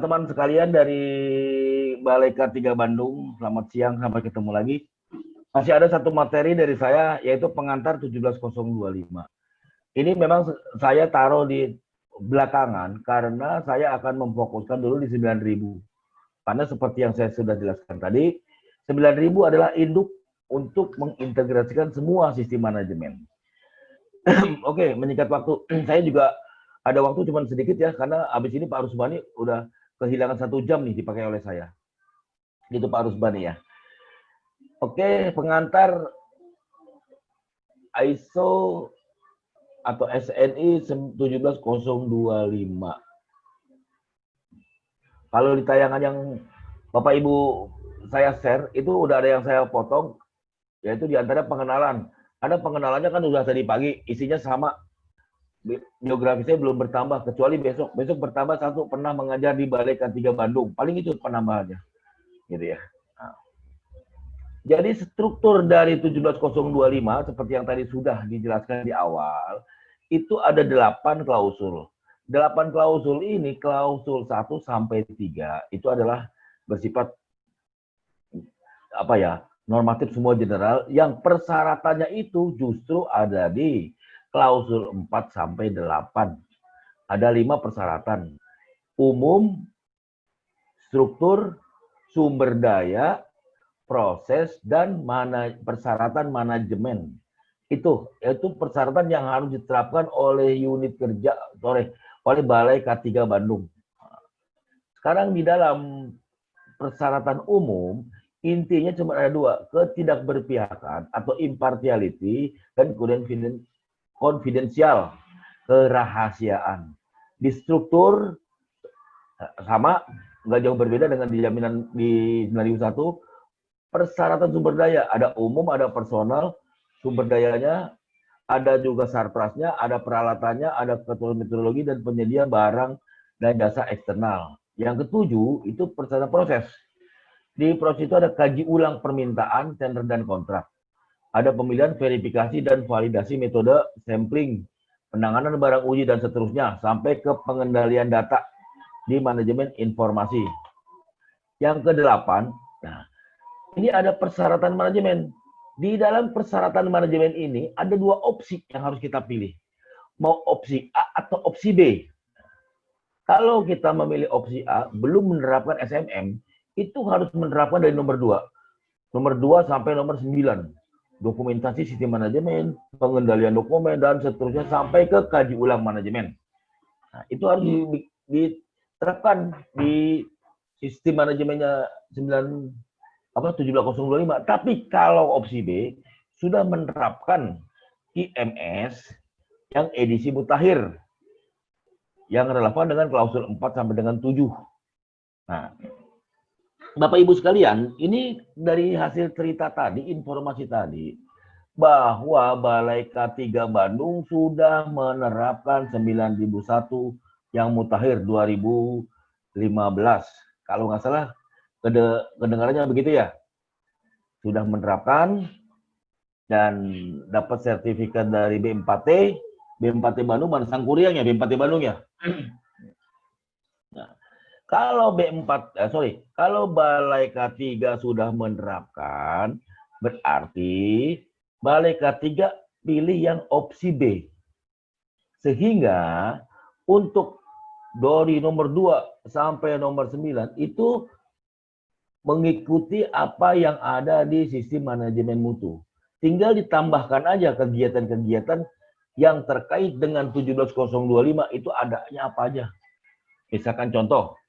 Teman-teman sekalian dari Balai K3 Bandung, selamat siang, sampai ketemu lagi. Masih ada satu materi dari saya, yaitu pengantar 17025. Ini memang saya taruh di belakangan, karena saya akan memfokuskan dulu di 9000. Karena seperti yang saya sudah jelaskan tadi, 9000 adalah induk untuk mengintegrasikan semua sistem manajemen. Oke, menyingkat waktu, saya juga ada waktu cuma sedikit ya karena habis ini Pak Rusbani udah kehilangan satu jam nih dipakai oleh saya. Gitu Pak Rusbani ya. Oke, pengantar ISO atau SNI 17025. Kalau di tayangan yang Bapak Ibu saya share itu udah ada yang saya potong yaitu di antara pengenalan. Ada pengenalannya kan udah tadi pagi, isinya sama biografi saya belum bertambah kecuali besok. Besok bertambah satu pernah mengajar di Balai K3 Bandung. Paling itu penambahannya. Gitu ya. Nah. jadi struktur dari 17025 seperti yang tadi sudah dijelaskan di awal itu ada delapan klausul. Delapan klausul ini klausul 1 sampai 3 itu adalah bersifat apa ya normatif semua general yang persyaratannya itu justru ada di klausul 4 sampai 8. Ada lima persyaratan. Umum, struktur, sumber daya, proses, dan mana, persyaratan manajemen. Itu itu persyaratan yang harus diterapkan oleh unit kerja oleh oleh Balai K3 Bandung. Sekarang di dalam persyaratan umum intinya cuma ada dua, ketidakberpihakan atau impartiality dan kemudian konfidensial, kerahasiaan. Di struktur sama, nggak jauh berbeda dengan di jaminan di 9001, persyaratan sumber daya, ada umum, ada personal, sumber dayanya, ada juga sarprasnya, ada peralatannya, ada ketentuan metodologi dan penyedia barang dan jasa eksternal. Yang ketujuh itu persyaratan proses. Di proses itu ada kaji ulang permintaan, tender dan kontrak ada pemilihan verifikasi dan validasi metode sampling, penanganan barang uji dan seterusnya sampai ke pengendalian data di manajemen informasi. Yang kedelapan, nah ini ada persyaratan manajemen. Di dalam persyaratan manajemen ini ada dua opsi yang harus kita pilih. Mau opsi A atau opsi B. Kalau kita memilih opsi A, belum menerapkan SMM, itu harus menerapkan dari nomor 2. Nomor 2 sampai nomor 9 dokumentasi sistem manajemen, pengendalian dokumen, dan seterusnya sampai ke kaji ulang manajemen. Nah, itu harus diterapkan di sistem manajemennya 9 apa 17025. Tapi kalau opsi B sudah menerapkan IMS yang edisi mutakhir yang relevan dengan klausul 4 sampai dengan 7. Nah, Bapak Ibu sekalian, ini dari hasil cerita tadi, informasi tadi, bahwa Balai K3 Bandung sudah menerapkan 9001 yang mutakhir 2015. Kalau nggak salah, kedengarannya begitu ya? Sudah menerapkan dan dapat sertifikat dari B4T, B4T Bandung, mana sang kuriangnya B4T Bandung ya? Kalau B4, eh, sorry, kalau Balai K3 sudah menerapkan, berarti Balai K3 pilih yang opsi B. Sehingga untuk dari nomor 2 sampai nomor 9 itu mengikuti apa yang ada di sistem manajemen mutu. Tinggal ditambahkan aja kegiatan-kegiatan yang terkait dengan 17025 itu adanya apa aja. Misalkan contoh,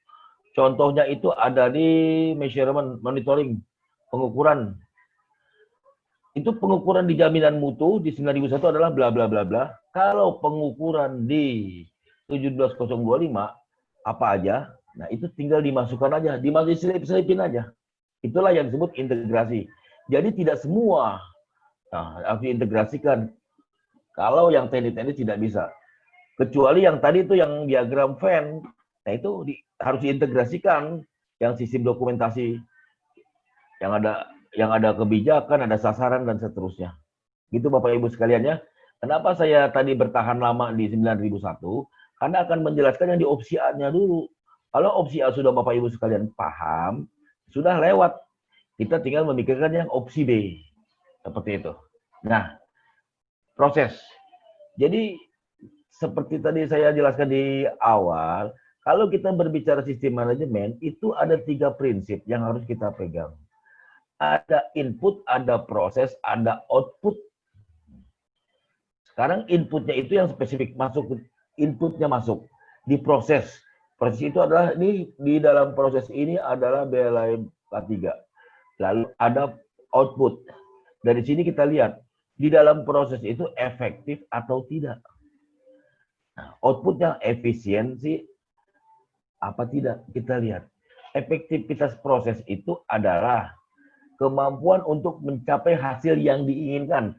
Contohnya itu ada di measurement monitoring pengukuran. Itu pengukuran di jaminan mutu di 9001 adalah bla bla bla bla. Kalau pengukuran di 17025 apa aja? Nah, itu tinggal dimasukkan aja, dimasukkan selipin aja. Itulah yang disebut integrasi. Jadi tidak semua nah, harus diintegrasikan. Kalau yang teknik-teknik tidak bisa. Kecuali yang tadi itu yang diagram Venn, nah itu di, harus diintegrasikan yang sistem dokumentasi yang ada yang ada kebijakan, ada sasaran dan seterusnya. Gitu Bapak Ibu sekalian ya. Kenapa saya tadi bertahan lama di 9001? Karena akan menjelaskan yang di opsi A-nya dulu. Kalau opsi A sudah Bapak Ibu sekalian paham, sudah lewat. Kita tinggal memikirkan yang opsi B. Seperti itu. Nah, proses. Jadi seperti tadi saya jelaskan di awal, kalau kita berbicara sistem manajemen, itu ada tiga prinsip yang harus kita pegang. Ada input, ada proses, ada output. Sekarang inputnya itu yang spesifik masuk, inputnya masuk di proses. Proses itu adalah ini di dalam proses ini adalah BLM K3. Lalu ada output. Dari sini kita lihat di dalam proses itu efektif atau tidak. Nah, outputnya efisiensi apa tidak kita lihat. Efektivitas proses itu adalah kemampuan untuk mencapai hasil yang diinginkan.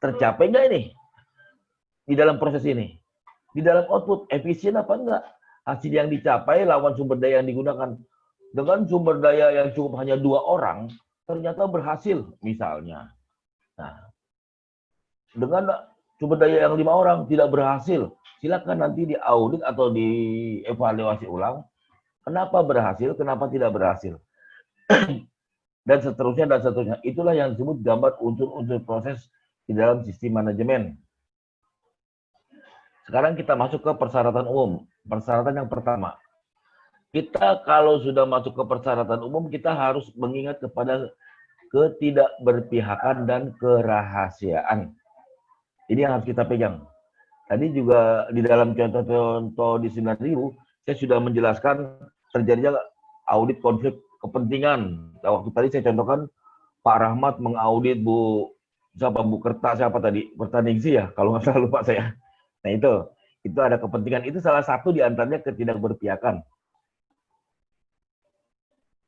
Tercapai nggak ini? Di dalam proses ini. Di dalam output, efisien apa enggak? Hasil yang dicapai lawan sumber daya yang digunakan. Dengan sumber daya yang cukup hanya dua orang, ternyata berhasil misalnya. Nah, dengan sumber daya yang lima orang tidak berhasil, silakan nanti diaudit atau dievaluasi ulang. Kenapa berhasil, kenapa tidak berhasil dan seterusnya dan seterusnya. Itulah yang disebut gambar unsur-unsur proses di dalam sistem manajemen. Sekarang kita masuk ke persyaratan umum. Persyaratan yang pertama. Kita kalau sudah masuk ke persyaratan umum, kita harus mengingat kepada ketidakberpihakan dan kerahasiaan. Ini yang harus kita pegang. Tadi juga di dalam contoh-contoh di 9000, saya sudah menjelaskan terjadinya audit konflik kepentingan. Nah, waktu tadi saya contohkan Pak Rahmat mengaudit Bu siapa Bu Kerta siapa tadi sih ya kalau nggak salah lupa saya. Nah itu itu ada kepentingan itu salah satu di antaranya ketidakberpihakan.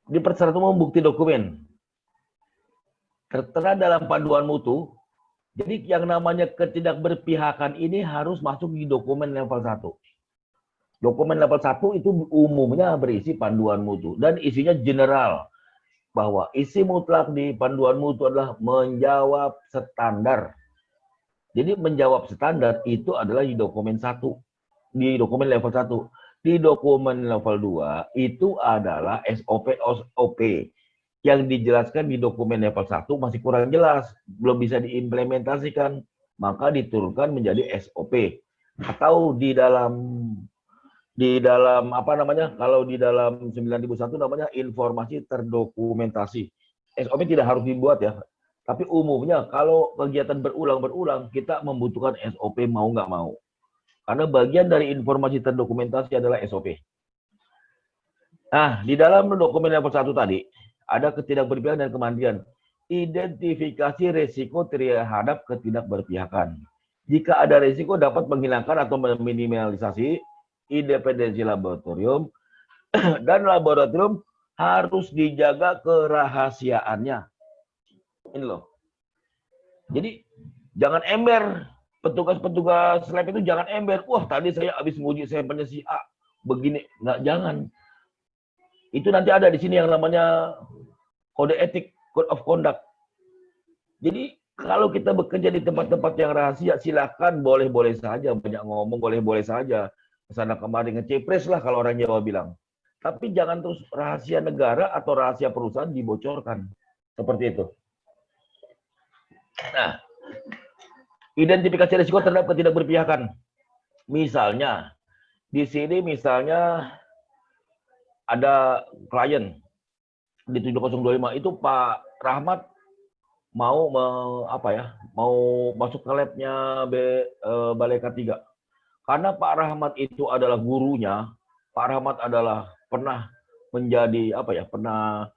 Di persyaratan umum dokumen tertera dalam panduan mutu. Jadi yang namanya ketidakberpihakan ini harus masuk di dokumen level 1. Dokumen level 1 itu umumnya berisi panduan mutu dan isinya general bahwa isi mutlak di panduan mutu adalah menjawab standar. Jadi menjawab standar itu adalah di dokumen 1, di dokumen level 1. Di dokumen level 2 itu adalah SOP SOP yang dijelaskan di dokumen level 1 masih kurang jelas, belum bisa diimplementasikan, maka diturunkan menjadi SOP. Atau di dalam di dalam apa namanya kalau di dalam 9001 namanya informasi terdokumentasi. SOP tidak harus dibuat ya. Tapi umumnya kalau kegiatan berulang-berulang kita membutuhkan SOP mau nggak mau. Karena bagian dari informasi terdokumentasi adalah SOP nah di dalam dokumen level satu tadi ada ketidakberpihakan dan kemandian identifikasi resiko terhadap ketidakberpihakan jika ada resiko dapat menghilangkan atau meminimalisasi independensi laboratorium dan laboratorium harus dijaga kerahasiaannya. Ini loh. Jadi jangan ember. Petugas-petugas lab itu jangan ember. Wah tadi saya habis menguji sampelnya si A. Begini. Nggak, jangan. Itu nanti ada di sini yang namanya kode etik, code of conduct. Jadi kalau kita bekerja di tempat-tempat yang rahasia, silakan boleh-boleh saja banyak ngomong, boleh-boleh saja sana kemari ngecepres lah kalau orang Jawa bilang. Tapi jangan terus rahasia negara atau rahasia perusahaan dibocorkan. Seperti itu. Nah, identifikasi risiko terhadap ketidakberpihakan. Misalnya, di sini misalnya ada klien di 7025 itu Pak Rahmat mau me, apa ya mau masuk ke labnya B, e, Balai K3 karena Pak Rahmat itu adalah gurunya, Pak Rahmat adalah pernah menjadi apa ya, pernah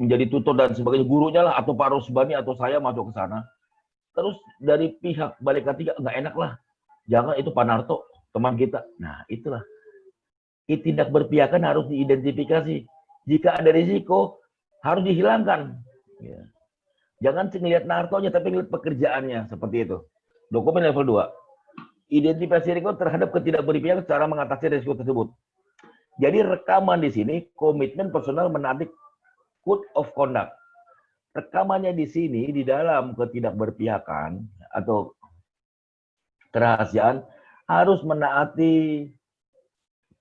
menjadi tutor dan sebagainya gurunya lah atau Pak Rosbani atau saya masuk ke sana. Terus dari pihak balik ketiga nggak enak lah. Jangan itu Pak Narto, teman kita. Nah, itulah. Tindak berpihakan harus diidentifikasi. Jika ada risiko, harus dihilangkan. Ya. Jangan ngelihat Nartonya, tapi ngelihat pekerjaannya. Seperti itu. Dokumen level 2 identifikasi risiko terhadap ketidakberpihakan secara mengatasi risiko tersebut. Jadi rekaman di sini komitmen personal menarik code of conduct. Rekamannya di sini di dalam ketidakberpihakan atau kerahasiaan harus menaati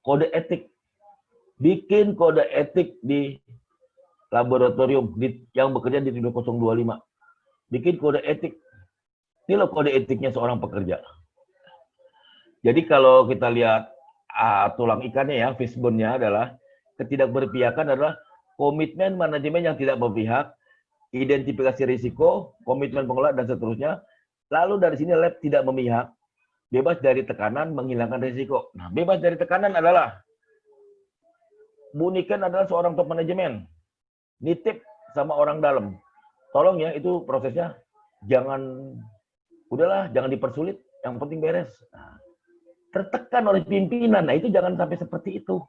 kode etik bikin kode etik di laboratorium di, yang bekerja di 025. Bikin kode etik. Ini loh kode etiknya seorang pekerja. Jadi kalau kita lihat ah, tulang ikannya ya, fishbone-nya adalah ketidakberpihakan adalah komitmen manajemen yang tidak berpihak, identifikasi risiko, komitmen pengelola dan seterusnya. Lalu dari sini lab tidak memihak, bebas dari tekanan, menghilangkan risiko. Nah, bebas dari tekanan adalah Buniken adalah seorang top manajemen. Nitip sama orang dalam. Tolong ya, itu prosesnya jangan udahlah, jangan dipersulit, yang penting beres. Nah, tertekan oleh pimpinan. Nah, itu jangan sampai seperti itu.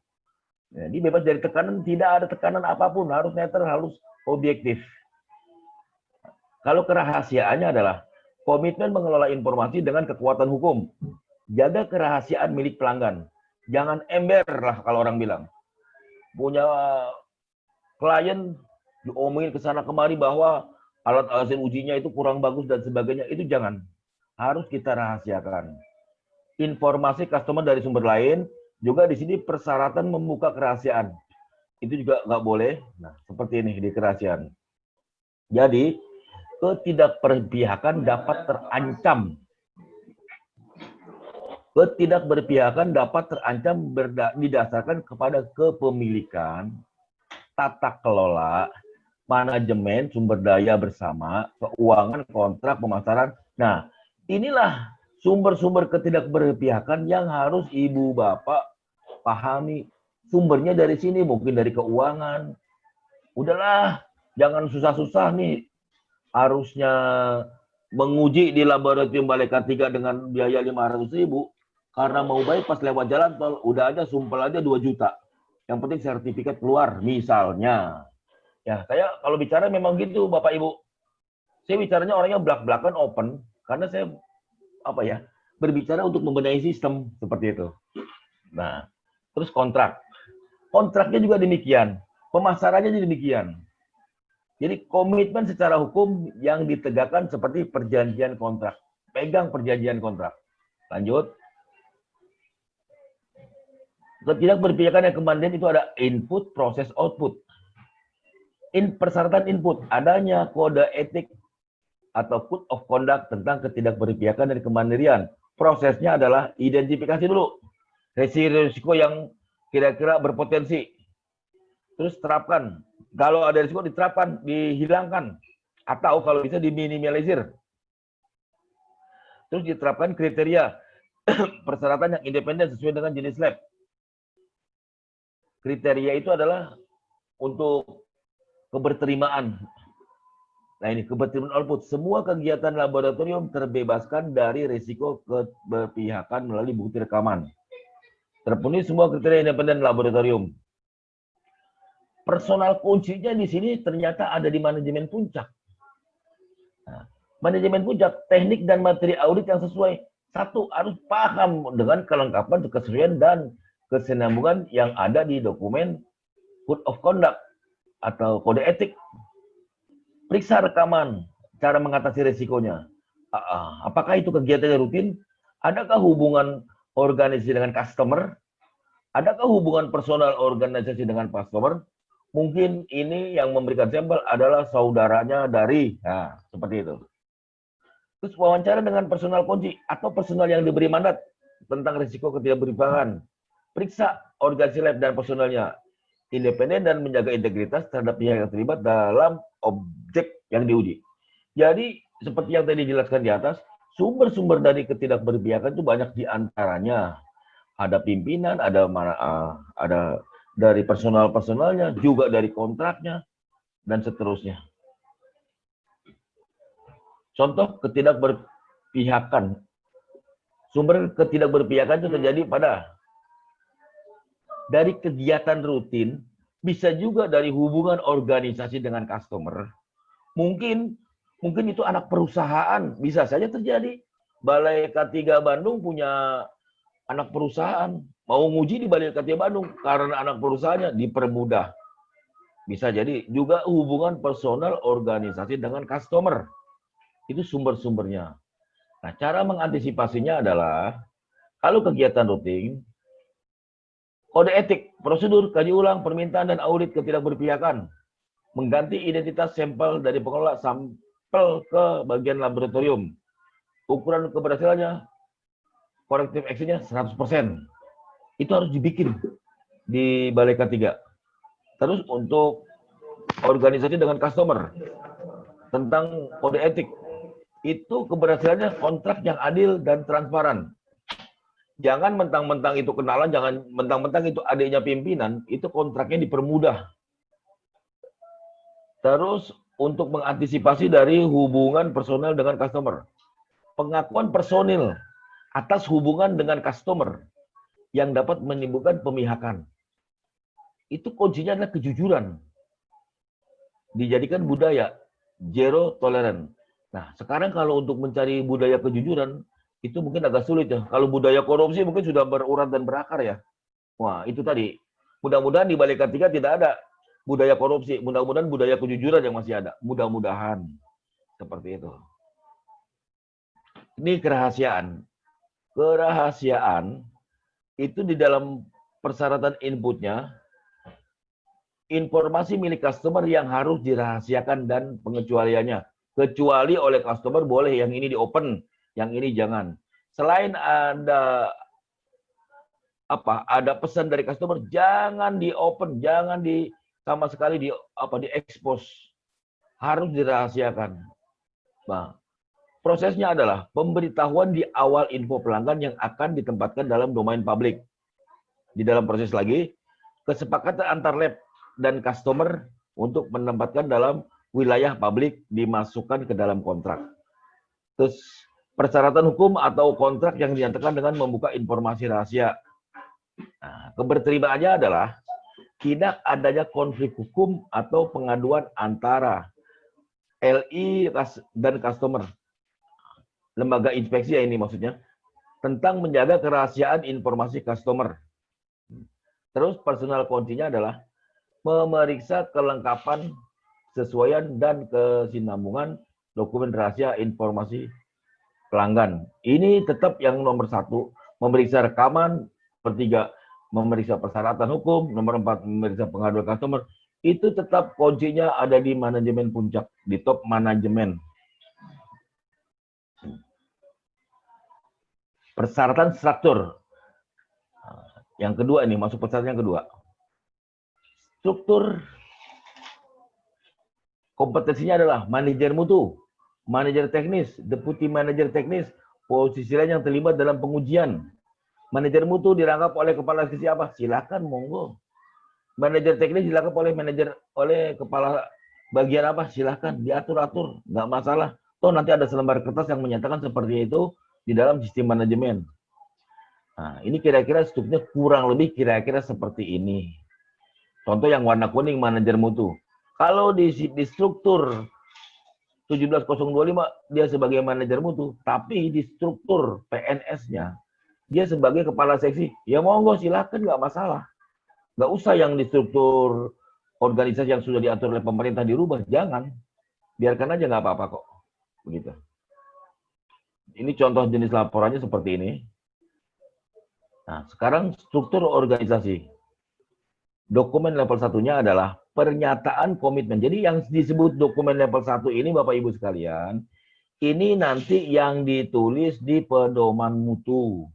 Jadi bebas dari tekanan, tidak ada tekanan apa pun, harus netral, harus objektif. Kalau kerahasiaannya adalah komitmen mengelola informasi dengan kekuatan hukum. Jaga kerahasiaan milik pelanggan. Jangan ember lah kalau orang bilang punya klien diomongin ke sana kemari bahwa alat hasil ujinya itu kurang bagus dan sebagainya, itu jangan. Harus kita rahasiakan. Informasi customer dari sumber lain, juga di sini persyaratan membuka kerahasiaan. Itu juga nggak boleh. Nah, seperti ini di kerahasiaan. Jadi, ketidakperpihakan dapat terancam Ketidakberpihakan dapat terancam didasarkan kepada kepemilikan, tata kelola, manajemen, sumber daya bersama, keuangan, kontrak, pemasaran. Nah, inilah sumber-sumber ketidakberpihakan yang harus ibu bapak pahami. Sumbernya dari sini, mungkin dari keuangan. Udahlah, jangan susah-susah nih. Harusnya menguji di laboratorium Balai K3 dengan biaya 500 ribu karena mau pas lewat jalan tol udah aja sumpel aja 2 juta. Yang penting sertifikat keluar misalnya. Ya, saya kalau bicara memang gitu Bapak Ibu. Saya bicaranya orangnya belak-belakan open karena saya apa ya? berbicara untuk membenahi sistem seperti itu. Nah, terus kontrak. Kontraknya juga demikian. Pemasarannya juga demikian. Jadi komitmen secara hukum yang ditegakkan seperti perjanjian kontrak. Pegang perjanjian kontrak. Lanjut. Ketidakberpihakan yang kemandian itu ada input, proses, output. In, persyaratan input, adanya kode etik atau code of conduct tentang ketidakberpihakan dan kemandirian. Prosesnya adalah identifikasi dulu risiko yang kira-kira berpotensi. Terus terapkan. Kalau ada risiko diterapkan, dihilangkan. Atau kalau bisa diminimalisir. Terus diterapkan kriteria persyaratan yang independen sesuai dengan jenis lab kriteria itu adalah untuk keberterimaan. Nah ini keberterimaan output. Semua kegiatan laboratorium terbebaskan dari risiko keberpihakan melalui bukti rekaman. Terpenuhi semua kriteria independen laboratorium. Personal kuncinya di sini ternyata ada di manajemen puncak. Nah, manajemen puncak, teknik dan materi audit yang sesuai. Satu, harus paham dengan kelengkapan, kesesuaian, dan kesinambungan yang ada di dokumen Code of Conduct atau kode etik. Periksa rekaman, cara mengatasi risikonya. Apakah itu kegiatannya rutin? Adakah hubungan organisasi dengan customer? Adakah hubungan personal organisasi dengan customer? Mungkin ini yang memberikan sampel adalah saudaranya dari, nah, seperti itu. Terus wawancara dengan personal kunci atau personal yang diberi mandat tentang risiko ketidakberpihakan periksa organisasi lab dan personalnya independen dan menjaga integritas terhadap pihak yang terlibat dalam objek yang diuji. Jadi seperti yang tadi dijelaskan di atas, sumber-sumber dari ketidakberpihakan itu banyak di antaranya ada pimpinan, ada uh, ada dari personal-personalnya, juga dari kontraknya dan seterusnya. Contoh ketidakberpihakan. Sumber ketidakberpihakan itu terjadi pada dari kegiatan rutin, bisa juga dari hubungan organisasi dengan customer. Mungkin mungkin itu anak perusahaan, bisa saja terjadi. Balai K3 Bandung punya anak perusahaan, mau nguji di Balai K3 Bandung karena anak perusahaannya dipermudah. Bisa jadi juga hubungan personal organisasi dengan customer. Itu sumber-sumbernya. Nah, cara mengantisipasinya adalah kalau kegiatan rutin Kode etik, prosedur, kaji ulang, permintaan, dan audit ketidakberpihakan. Mengganti identitas sampel dari pengelola sampel ke bagian laboratorium. Ukuran keberhasilannya, korektif actionnya 100%. Itu harus dibikin di Balai K3. Terus untuk organisasi dengan customer, tentang kode etik, itu keberhasilannya kontrak yang adil dan transparan jangan mentang-mentang itu kenalan, jangan mentang-mentang itu adiknya pimpinan, itu kontraknya dipermudah. Terus untuk mengantisipasi dari hubungan personel dengan customer. Pengakuan personil atas hubungan dengan customer yang dapat menimbulkan pemihakan. Itu kuncinya adalah kejujuran. Dijadikan budaya zero tolerance. Nah, sekarang kalau untuk mencari budaya kejujuran, itu mungkin agak sulit ya. Kalau budaya korupsi mungkin sudah berurat dan berakar ya. Wah, itu tadi. Mudah-mudahan di balik ketiga tidak ada budaya korupsi. Mudah-mudahan budaya kejujuran yang masih ada. Mudah-mudahan. Seperti itu. Ini kerahasiaan. Kerahasiaan itu di dalam persyaratan inputnya, informasi milik customer yang harus dirahasiakan dan pengecualiannya. Kecuali oleh customer boleh yang ini di open, yang ini jangan. Selain ada apa? Ada pesan dari customer, jangan di open, jangan di sama sekali di apa di expose. Harus dirahasiakan. Nah, prosesnya adalah pemberitahuan di awal info pelanggan yang akan ditempatkan dalam domain publik. Di dalam proses lagi, kesepakatan antar lab dan customer untuk menempatkan dalam wilayah publik dimasukkan ke dalam kontrak. Terus persyaratan hukum atau kontrak yang dinyatakan dengan membuka informasi rahasia. Nah, keberterimaannya adalah tidak adanya konflik hukum atau pengaduan antara LI dan customer. Lembaga inspeksi ya ini maksudnya. Tentang menjaga kerahasiaan informasi customer. Terus personal kuncinya adalah memeriksa kelengkapan, sesuaian, dan kesinambungan dokumen rahasia informasi pelanggan. Ini tetap yang nomor satu, memeriksa rekaman, pertiga, memeriksa persyaratan hukum, nomor empat, memeriksa pengaduan customer. Itu tetap kuncinya ada di manajemen puncak, di top manajemen. Persyaratan struktur. Yang kedua ini, masuk persyaratan yang kedua. Struktur kompetensinya adalah manajer mutu, manajer teknis, deputi manajer teknis, posisi lain yang terlibat dalam pengujian. Manajer mutu dirangkap oleh kepala sisi apa? Silakan monggo. Manajer teknis dirangkap oleh manajer oleh kepala bagian apa? Silakan diatur-atur, nggak masalah. Toh nanti ada selembar kertas yang menyatakan seperti itu di dalam sistem manajemen. Nah, ini kira-kira strukturnya kurang lebih kira-kira seperti ini. Contoh yang warna kuning manajer mutu. Kalau di, di struktur 17025 dia sebagai manajer mutu, tapi di struktur PNS-nya dia sebagai kepala seksi. Ya monggo silakan nggak masalah. Nggak usah yang di struktur organisasi yang sudah diatur oleh pemerintah dirubah, jangan. Biarkan aja nggak apa-apa kok. Begitu. Ini contoh jenis laporannya seperti ini. Nah, sekarang struktur organisasi. Dokumen level satunya adalah pernyataan komitmen. Jadi yang disebut dokumen level 1 ini Bapak Ibu sekalian, ini nanti yang ditulis di pedoman mutu.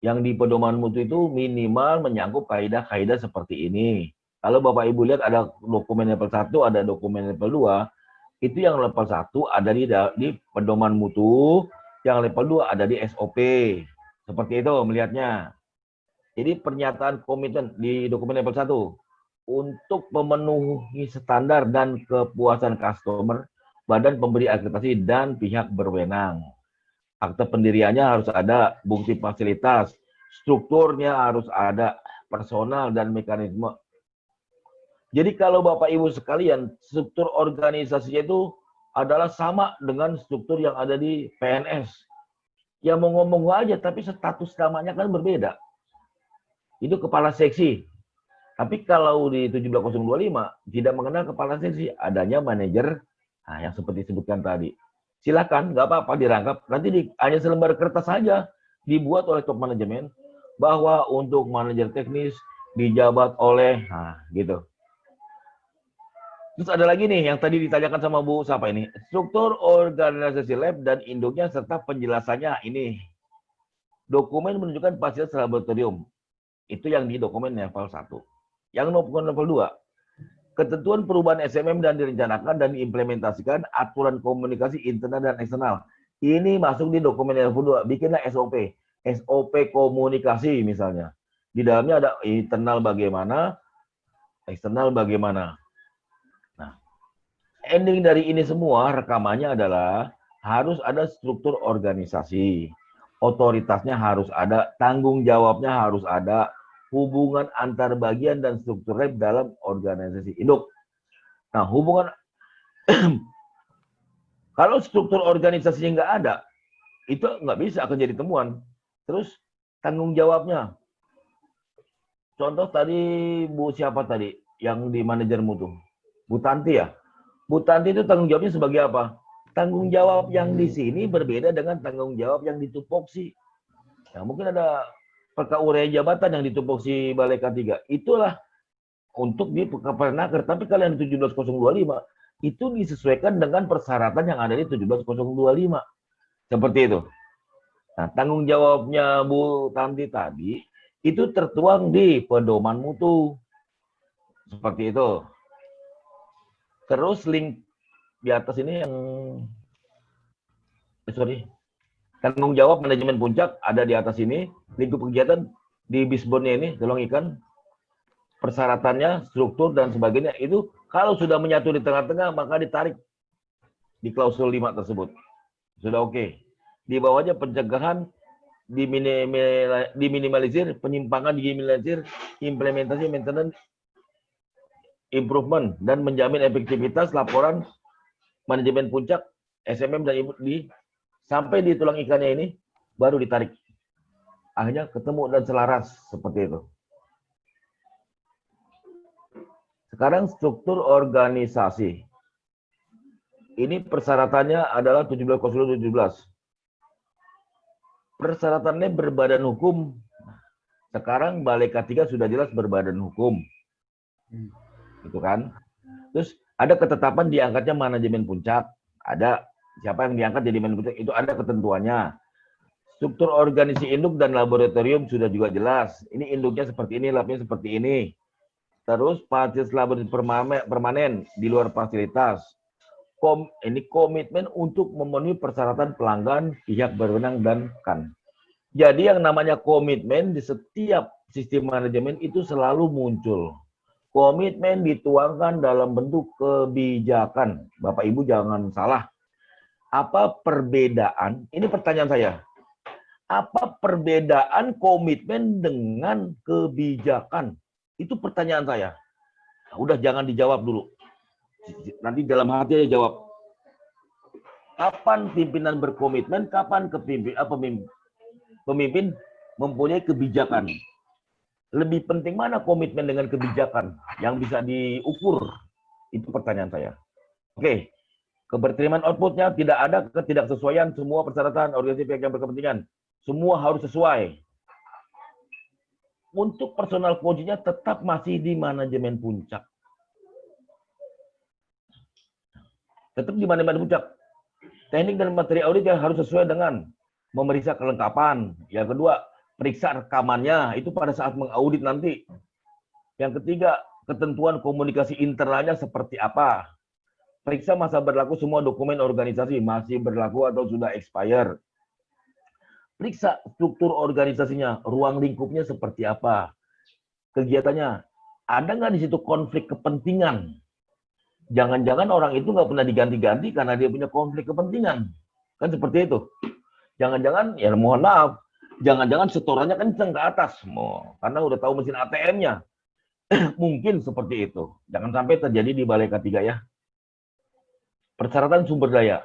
Yang di pedoman mutu itu minimal menyangkut kaidah-kaidah seperti ini. Kalau Bapak Ibu lihat ada dokumen level 1, ada dokumen level 2, itu yang level 1 ada di, di pedoman mutu, yang level 2 ada di SOP. Seperti itu melihatnya. Jadi pernyataan komitmen di dokumen level 1 untuk memenuhi standar dan kepuasan customer, badan pemberi akreditasi dan pihak berwenang. Akte pendiriannya harus ada, bukti fasilitas, strukturnya harus ada, personal dan mekanisme. Jadi kalau Bapak Ibu sekalian, struktur organisasinya itu adalah sama dengan struktur yang ada di PNS. Ya mau ngomong aja, tapi status namanya kan berbeda itu kepala seksi. Tapi kalau di 17025 tidak mengenal kepala seksi, adanya manajer nah, yang seperti disebutkan tadi. Silakan, nggak apa-apa dirangkap. Nanti di, hanya selembar kertas saja dibuat oleh top manajemen bahwa untuk manajer teknis dijabat oleh, nah gitu. Terus ada lagi nih yang tadi ditanyakan sama Bu siapa ini? Struktur organisasi lab dan induknya serta penjelasannya ini. Dokumen menunjukkan fasilitas laboratorium. Itu yang di dokumen level 1. Yang level 2. Ketentuan perubahan SMM dan direncanakan dan diimplementasikan aturan komunikasi internal dan eksternal. Ini masuk di dokumen level 2. Bikinlah SOP. SOP komunikasi misalnya. Di dalamnya ada internal bagaimana, eksternal bagaimana. Ending dari ini semua rekamannya adalah harus ada struktur organisasi. Otoritasnya harus ada, tanggung jawabnya harus ada, hubungan antar bagian dan struktur lab dalam organisasi induk. Nah, hubungan kalau struktur organisasinya nggak ada, itu nggak bisa akan jadi temuan. Terus tanggung jawabnya, Contoh tadi Bu siapa tadi yang di manajermu tuh? Bu Tanti ya? Bu Tanti itu tanggung jawabnya sebagai apa? Tanggung jawab yang di sini berbeda dengan tanggung jawab yang di tupoksi. Ya, mungkin ada perkaurean jabatan yang di tupoksi Balai K3. Itulah untuk di Pernaker. Tapi kalian di 17025 itu disesuaikan dengan persyaratan yang ada di 17025. Seperti itu. Nah, tanggung jawabnya Bu Tanti tadi itu tertuang di pedoman mutu. Seperti itu. Terus link di atas ini yang eh, sorry tanggung jawab manajemen puncak ada di atas ini. Lingkup kegiatan di bisbonnya ini tolong ikan. Persyaratannya struktur dan sebagainya. Itu kalau sudah menyatu di tengah-tengah maka ditarik di klausul 5 tersebut. Sudah oke. Okay. di bawahnya pencegahan diminimalisir, penyimpangan diminimalisir, implementasi maintenance improvement dan menjamin efektivitas laporan manajemen puncak SMM dan di sampai di tulang ikannya ini baru ditarik. Akhirnya ketemu dan selaras seperti itu. Sekarang struktur organisasi. Ini persyaratannya adalah 17 17 persyaratannya berbadan hukum. Sekarang Balai K3 sudah jelas berbadan hukum. Gitu kan? Terus ada ketetapan diangkatnya manajemen puncak. Ada siapa yang diangkat jadi manajemen puncak itu ada ketentuannya. Struktur organisasi induk dan laboratorium sudah juga jelas. Ini induknya seperti ini, labnya seperti ini. Terus fasilitas laboratorium permanen di luar fasilitas. Kom, ini komitmen untuk memenuhi persyaratan pelanggan, pihak berwenang, dan kan. Jadi yang namanya komitmen di setiap sistem manajemen itu selalu muncul. Komitmen dituangkan dalam bentuk kebijakan. Bapak Ibu jangan salah. Apa perbedaan? Ini pertanyaan saya. Apa perbedaan komitmen dengan kebijakan? Itu pertanyaan saya. Udah jangan dijawab dulu. Nanti dalam hati aja jawab. Kapan pimpinan berkomitmen, kapan kepimpin, apa, pemimpin mempunyai kebijakan. Lebih penting mana komitmen dengan kebijakan yang bisa diukur? Itu pertanyaan saya. Oke, keberterimaan outputnya tidak ada ketidaksesuaian semua persyaratan organisasi pihak yang berkepentingan. Semua harus sesuai. Untuk personal coachnya tetap masih di manajemen puncak. tetap di mana-mana puncak. Teknik dan materi audit yang harus sesuai dengan memeriksa kelengkapan. Yang kedua, periksa rekamannya itu pada saat mengaudit nanti. Yang ketiga, ketentuan komunikasi internalnya seperti apa. Periksa masa berlaku semua dokumen organisasi masih berlaku atau sudah expire. Periksa struktur organisasinya, ruang lingkupnya seperti apa. Kegiatannya, ada nggak di situ konflik kepentingan? jangan-jangan orang itu nggak pernah diganti-ganti karena dia punya konflik kepentingan. Kan seperti itu. Jangan-jangan, ya mohon maaf, jangan-jangan setorannya kenceng ke atas. Mau, karena udah tahu mesin ATM-nya. Mungkin seperti itu. Jangan sampai terjadi di Balai K3 ya. Persyaratan sumber daya.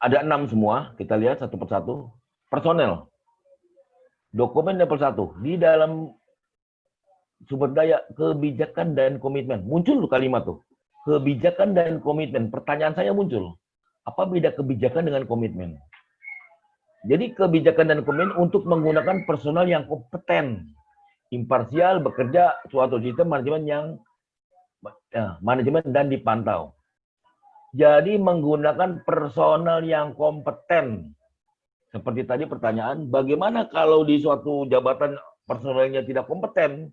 Ada enam semua, kita lihat satu persatu. Personel. Dokumen level satu. Di dalam sumber daya, kebijakan dan komitmen. Muncul kalimat tuh. Kebijakan dan komitmen. Pertanyaan saya muncul. Apa beda kebijakan dengan komitmen? Jadi kebijakan dan komen untuk menggunakan personal yang kompeten, imparsial, bekerja suatu sistem manajemen yang ya, manajemen dan dipantau. Jadi menggunakan personal yang kompeten. Seperti tadi pertanyaan, bagaimana kalau di suatu jabatan personalnya tidak kompeten?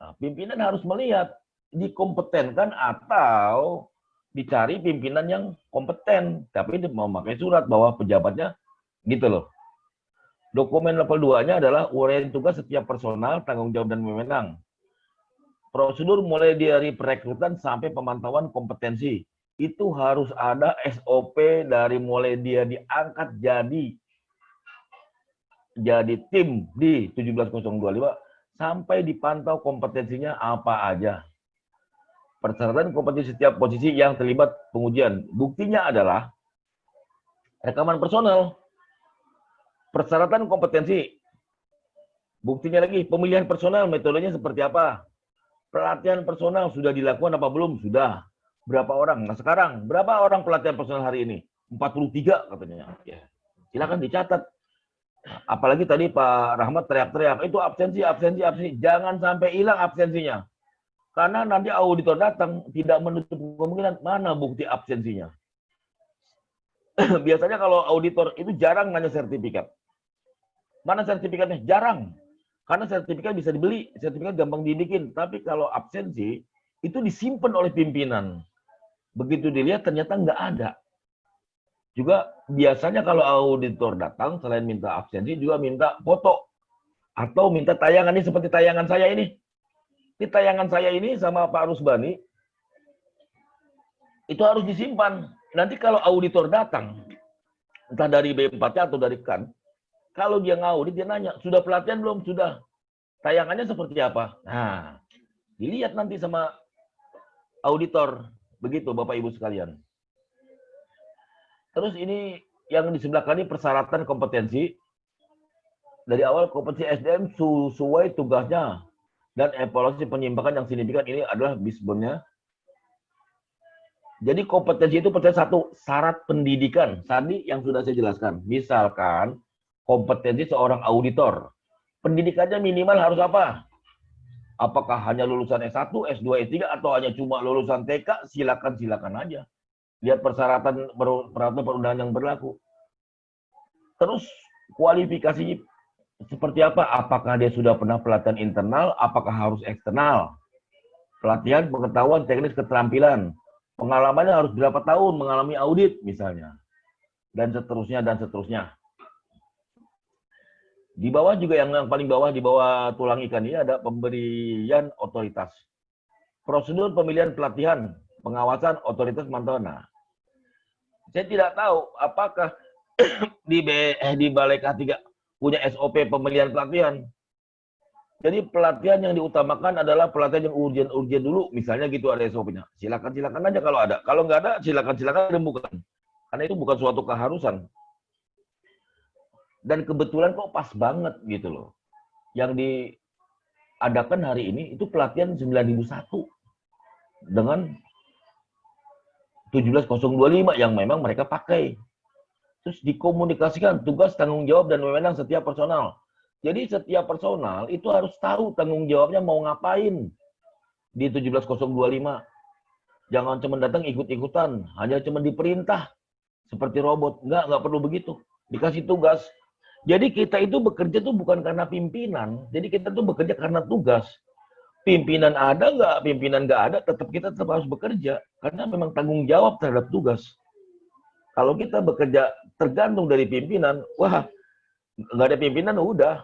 Nah, pimpinan harus melihat dikompetenkan atau dicari pimpinan yang kompeten, tapi memakai surat bahwa pejabatnya Gitu loh. Dokumen level 2-nya adalah uraian tugas setiap personal, tanggung jawab dan wewenang. Prosedur mulai dari perekrutan sampai pemantauan kompetensi. Itu harus ada SOP dari mulai dia diangkat jadi jadi tim di 17025 sampai dipantau kompetensinya apa aja. Persyaratan kompetensi setiap posisi yang terlibat pengujian. Buktinya adalah rekaman personal Persyaratan kompetensi. Buktinya lagi, pemilihan personal, metodenya seperti apa? Pelatihan personal sudah dilakukan apa belum? Sudah. Berapa orang? Nah sekarang, berapa orang pelatihan personal hari ini? 43 katanya. Ya. Silakan dicatat. Apalagi tadi Pak Rahmat teriak-teriak, itu absensi, absensi, absensi. Jangan sampai hilang absensinya. Karena nanti auditor datang, tidak menutup kemungkinan mana bukti absensinya. Biasanya kalau auditor itu jarang nanya sertifikat. Mana sertifikatnya? Jarang. Karena sertifikat bisa dibeli, sertifikat gampang dibikin. Tapi kalau absensi, itu disimpan oleh pimpinan. Begitu dilihat ternyata nggak ada. Juga biasanya kalau auditor datang, selain minta absensi, juga minta foto. Atau minta tayangan ini seperti tayangan saya ini. Ini tayangan saya ini sama Pak Rusbani, itu harus disimpan. Nanti kalau auditor datang, entah dari B4 atau dari KAN, kalau dia ngaudit, dia nanya, sudah pelatihan belum? Sudah. Tayangannya seperti apa? Nah, dilihat nanti sama auditor. Begitu Bapak Ibu sekalian. Terus ini yang di sebelah kanan persyaratan kompetensi. Dari awal kompetensi SDM sesuai tugasnya dan evaluasi penyimpangan yang signifikan ini adalah bisbonnya. Jadi kompetensi itu percaya satu syarat pendidikan. Tadi yang sudah saya jelaskan. Misalkan kompetensi seorang auditor. Pendidikannya minimal harus apa? Apakah hanya lulusan S1, S2, S3, atau hanya cuma lulusan TK? Silakan, silakan aja. Lihat persyaratan peraturan perundangan yang berlaku. Terus kualifikasi seperti apa? Apakah dia sudah pernah pelatihan internal? Apakah harus eksternal? Pelatihan pengetahuan teknis keterampilan. Pengalamannya harus berapa tahun mengalami audit misalnya. Dan seterusnya, dan seterusnya. Di bawah juga yang, yang paling bawah di bawah tulang ikan ini ada pemberian otoritas. Prosedur pemilihan pelatihan, pengawasan otoritas mantauan. Nah, saya tidak tahu apakah di B, eh, di Balai K3 punya SOP pemilihan pelatihan. Jadi pelatihan yang diutamakan adalah pelatihan yang urgent-urgent dulu, misalnya gitu ada SOP-nya. Silakan silakan aja kalau ada. Kalau nggak ada, silakan silakan rembukan. Karena itu bukan suatu keharusan dan kebetulan kok pas banget gitu loh. Yang diadakan hari ini itu pelatihan 9001 dengan 17025 yang memang mereka pakai. Terus dikomunikasikan tugas tanggung jawab dan wewenang setiap personal. Jadi setiap personal itu harus tahu tanggung jawabnya mau ngapain di 17025. Jangan cuma datang ikut-ikutan, hanya cuma diperintah seperti robot. Enggak, enggak perlu begitu. Dikasih tugas, jadi kita itu bekerja tuh bukan karena pimpinan. Jadi kita tuh bekerja karena tugas. Pimpinan ada nggak, pimpinan nggak ada, tetap kita tetap harus bekerja. Karena memang tanggung jawab terhadap tugas. Kalau kita bekerja tergantung dari pimpinan, wah nggak ada pimpinan udah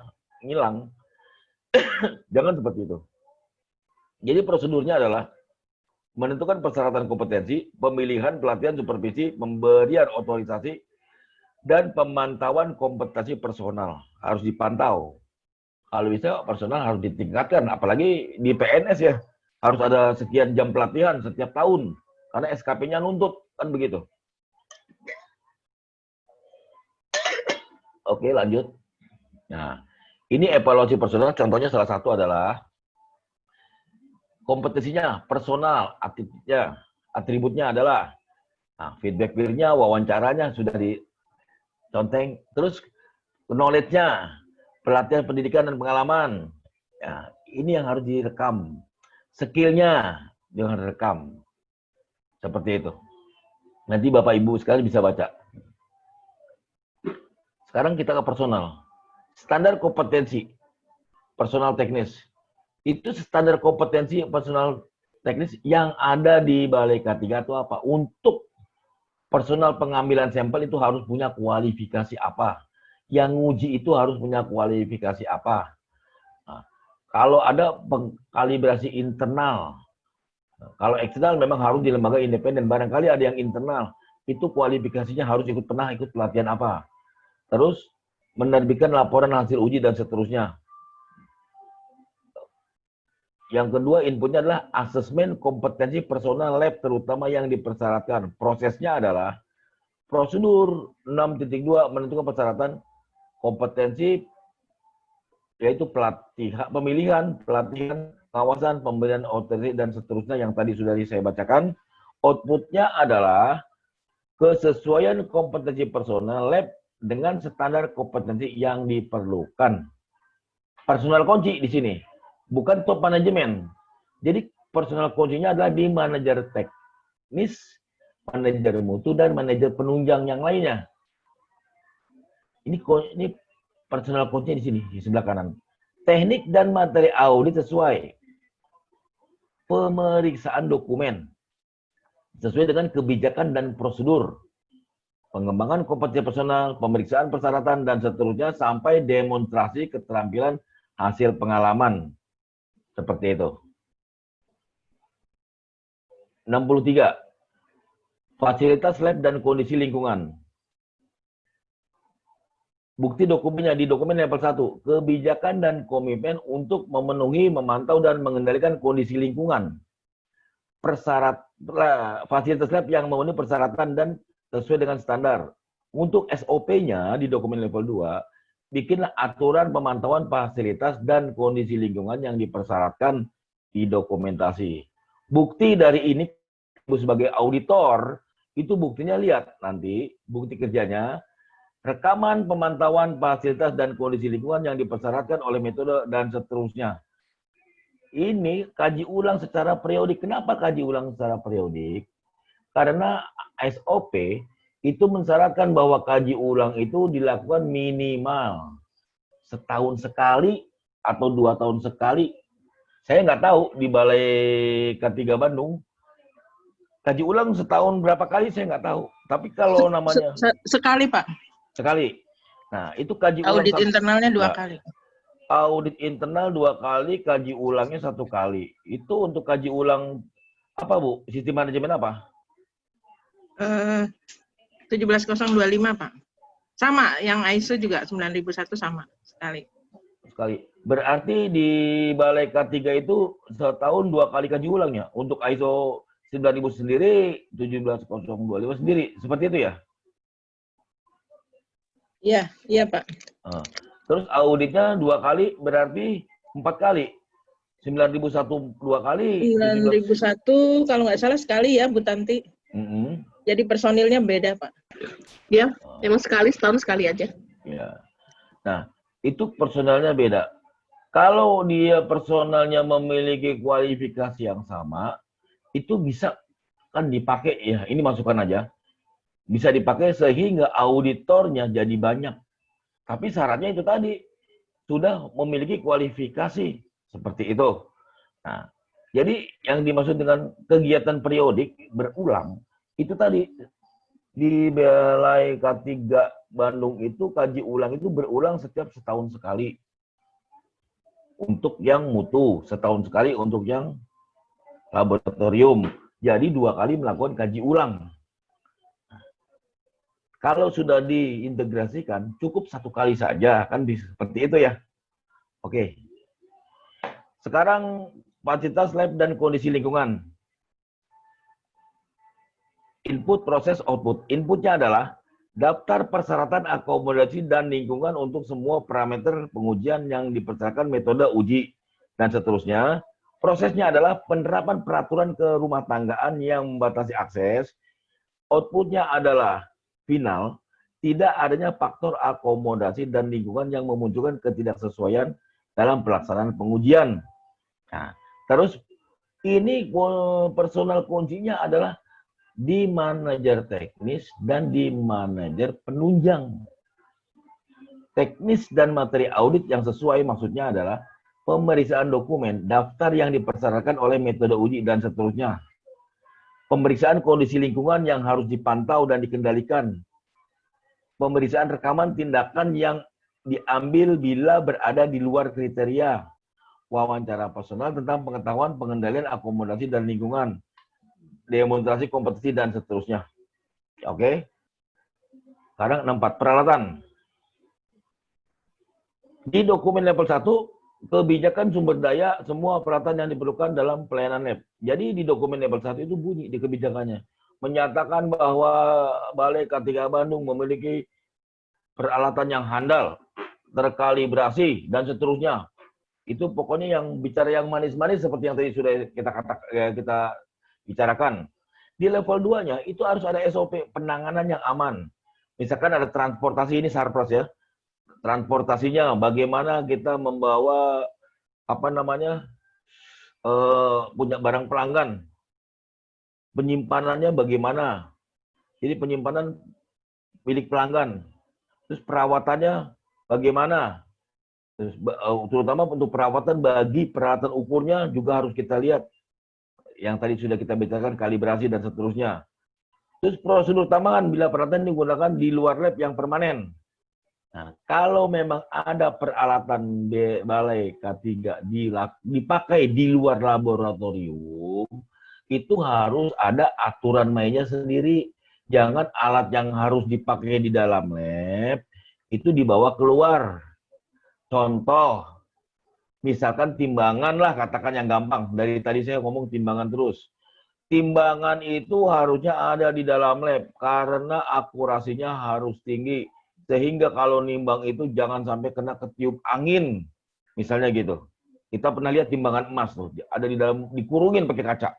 ngilang. Jangan seperti itu. Jadi prosedurnya adalah menentukan persyaratan kompetensi, pemilihan, pelatihan, supervisi, pemberian otorisasi, dan pemantauan kompetensi personal harus dipantau. Kalau bisa personal harus ditingkatkan, apalagi di PNS ya harus ada sekian jam pelatihan setiap tahun karena SKP-nya nuntut kan begitu. Oke lanjut. Nah ini evaluasi personal contohnya salah satu adalah kompetensinya personal, atributnya, atributnya adalah nah, feedback peer-nya, wawancaranya sudah di conteng terus knowledge-nya, pelatihan pendidikan dan pengalaman. Ya, ini yang harus direkam. Skillnya jangan rekam. Seperti itu. Nanti Bapak Ibu sekali bisa baca. Sekarang kita ke personal. Standar kompetensi personal teknis. Itu standar kompetensi personal teknis yang ada di Balai K3 itu apa? Untuk personal pengambilan sampel itu harus punya kualifikasi apa? Yang nguji itu harus punya kualifikasi apa? Nah, kalau ada kalibrasi internal, kalau eksternal memang harus di lembaga independen. Barangkali ada yang internal, itu kualifikasinya harus ikut pernah ikut pelatihan apa. Terus menerbitkan laporan hasil uji dan seterusnya. Yang kedua inputnya adalah asesmen kompetensi personal lab terutama yang dipersyaratkan. Prosesnya adalah prosedur 6.2 menentukan persyaratan kompetensi yaitu pelatihan, pemilihan, pelatihan, pengawasan, pemberian otoritas dan seterusnya yang tadi sudah saya bacakan. Outputnya adalah kesesuaian kompetensi personal lab dengan standar kompetensi yang diperlukan. Personal kunci di sini, bukan top manajemen. Jadi personal kuncinya adalah di manajer teknis, manajer mutu, dan manajer penunjang yang lainnya. Ini ini personal coachnya di sini, di sebelah kanan. Teknik dan materi audit sesuai. Pemeriksaan dokumen. Sesuai dengan kebijakan dan prosedur. Pengembangan kompetensi personal, pemeriksaan persyaratan, dan seterusnya sampai demonstrasi keterampilan hasil pengalaman. Seperti itu. 63. Fasilitas lab dan kondisi lingkungan. Bukti dokumennya di dokumen level 1, kebijakan dan komitmen untuk memenuhi, memantau, dan mengendalikan kondisi lingkungan. Persyarat, fasilitas lab yang memenuhi persyaratan dan sesuai dengan standar. Untuk SOP-nya di dokumen level 2, bikinlah aturan pemantauan fasilitas dan kondisi lingkungan yang dipersyaratkan di dokumentasi. Bukti dari ini sebagai auditor, itu buktinya lihat nanti, bukti kerjanya, rekaman pemantauan fasilitas dan kondisi lingkungan yang dipersyaratkan oleh metode dan seterusnya. Ini kaji ulang secara periodik. Kenapa kaji ulang secara periodik? Karena SOP itu mensyaratkan bahwa kaji ulang itu dilakukan minimal setahun sekali atau dua tahun sekali. Saya nggak tahu di Balai K3 Bandung kaji ulang setahun berapa kali saya nggak tahu. Tapi kalau namanya sekali Pak. Sekali. Nah, itu kaji Audit ulang. internalnya dua Nah, kali. Audit internal dua kali, kaji ulangnya satu kali. Itu untuk kaji ulang apa, Bu? Sistem manajemen apa? Eh, 17025 Pak. Sama, yang ISO juga 9001 sama sekali. Sekali. Berarti di Balai K3 itu setahun dua kali kaji ulangnya. Untuk ISO 9000 sendiri, 17025 sendiri. Seperti itu ya? Iya, iya Pak. Nah, Terus auditnya dua kali berarti empat kali. 9001 dua kali. 9001 kalau nggak salah sekali ya Bu Tanti. Mm-mm. Jadi personilnya beda Pak. Ya, emang sekali setahun sekali aja. ya. Nah, itu personalnya beda. Kalau dia personalnya memiliki kualifikasi yang sama, itu bisa kan dipakai ya. Ini masukan aja. Bisa dipakai sehingga auditornya jadi banyak. Tapi syaratnya itu tadi sudah memiliki kualifikasi seperti itu. Nah, jadi yang dimaksud dengan kegiatan periodik berulang itu tadi di Balai K3 Bandung itu kaji ulang itu berulang setiap setahun sekali. Untuk yang mutu, setahun sekali untuk yang laboratorium. Jadi dua kali melakukan kaji ulang. Kalau sudah diintegrasikan, cukup satu kali saja, kan seperti itu ya. Oke. Sekarang fasilitas lab dan kondisi lingkungan. Input, proses, output. Inputnya adalah daftar persyaratan akomodasi dan lingkungan untuk semua parameter pengujian yang dipersyaratkan metode uji dan seterusnya. Prosesnya adalah penerapan peraturan ke rumah tanggaan yang membatasi akses. Outputnya adalah final tidak adanya faktor akomodasi dan lingkungan yang memunculkan ketidaksesuaian dalam pelaksanaan pengujian. Nah, terus ini personal kuncinya adalah di manajer teknis dan di manajer penunjang. Teknis dan materi audit yang sesuai maksudnya adalah pemeriksaan dokumen, daftar yang dipersyaratkan oleh metode uji dan seterusnya. Pemeriksaan kondisi lingkungan yang harus dipantau dan dikendalikan. Pemeriksaan rekaman tindakan yang diambil bila berada di luar kriteria. Wawancara personal tentang pengetahuan pengendalian akomodasi dan lingkungan. Demonstrasi kompetisi dan seterusnya. Oke. Sekarang 64 peralatan. Di dokumen level 1, kebijakan sumber daya semua peralatan yang diperlukan dalam pelayanan lab. Jadi di dokumen level 1 itu bunyi di kebijakannya. Menyatakan bahwa Balai K3 Bandung memiliki peralatan yang handal, terkalibrasi, dan seterusnya. Itu pokoknya yang bicara yang manis-manis seperti yang tadi sudah kita kata, ya, kita bicarakan. Di level 2-nya itu harus ada SOP penanganan yang aman. Misalkan ada transportasi ini sarpras ya. Transportasinya bagaimana kita membawa apa namanya eh, punya barang pelanggan. Penyimpanannya bagaimana? Jadi penyimpanan milik pelanggan. Terus perawatannya bagaimana? Terus, eh, terutama untuk perawatan bagi peralatan ukurnya juga harus kita lihat. Yang tadi sudah kita bicarakan kalibrasi dan seterusnya. Terus prosedur tambahan bila peralatan digunakan di luar lab yang permanen. Nah, kalau memang ada peralatan balai K3 dilak- dipakai di luar laboratorium, itu harus ada aturan mainnya sendiri. Jangan alat yang harus dipakai di dalam lab itu dibawa keluar. Contoh, misalkan timbangan lah, katakan yang gampang. Dari tadi saya ngomong timbangan terus. Timbangan itu harusnya ada di dalam lab karena akurasinya harus tinggi. Sehingga kalau nimbang itu jangan sampai kena ketiup angin. Misalnya gitu. Kita pernah lihat timbangan emas tuh, ada di dalam dikurungin pakai kaca.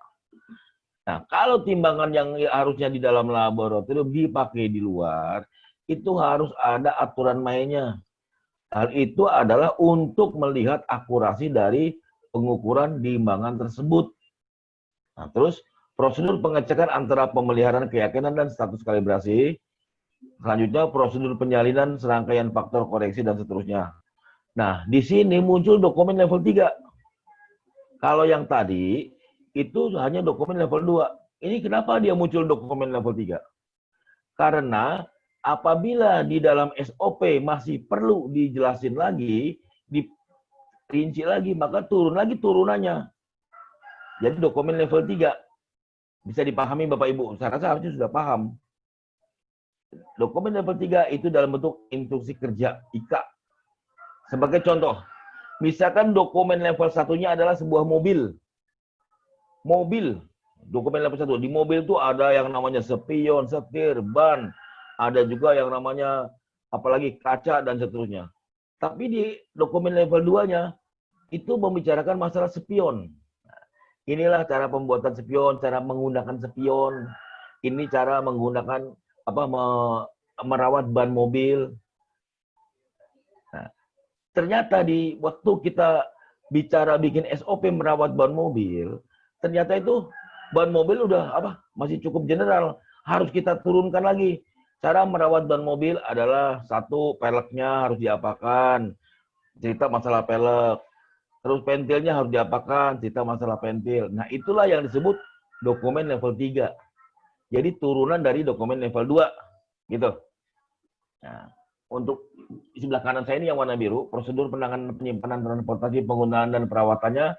Nah, kalau timbangan yang harusnya di dalam laboratorium dipakai di luar, itu harus ada aturan mainnya. Hal itu adalah untuk melihat akurasi dari pengukuran timbangan tersebut. Nah, terus prosedur pengecekan antara pemeliharaan keyakinan dan status kalibrasi. Selanjutnya prosedur penyalinan serangkaian faktor koreksi dan seterusnya. Nah, di sini muncul dokumen level 3. Kalau yang tadi itu hanya dokumen level 2. Ini kenapa dia muncul dokumen level 3? Karena apabila di dalam SOP masih perlu dijelasin lagi, dirinci lagi, maka turun lagi turunannya. Jadi dokumen level 3 bisa dipahami Bapak Ibu. Saya rasa harusnya sudah paham. Dokumen level 3 itu dalam bentuk instruksi kerja IKA. Sebagai contoh, misalkan dokumen level satunya adalah sebuah mobil. Mobil, dokumen level 1. Di mobil itu ada yang namanya spion, setir, ban, ada juga yang namanya apalagi kaca dan seterusnya. Tapi di dokumen level 2-nya itu membicarakan masalah spion. Inilah cara pembuatan spion, cara menggunakan spion. Ini cara menggunakan apa me- merawat ban mobil. Nah, ternyata di waktu kita bicara bikin SOP merawat ban mobil, ternyata itu ban mobil udah apa? Masih cukup general. Harus kita turunkan lagi. Cara merawat ban mobil adalah satu peleknya harus diapakan. Cerita masalah pelek. Terus pentilnya harus diapakan, cerita masalah pentil. Nah, itulah yang disebut dokumen level 3. Jadi turunan dari dokumen level 2. Gitu. Nah, untuk di sebelah kanan saya ini yang warna biru, prosedur penanganan penyimpanan transportasi penggunaan dan perawatannya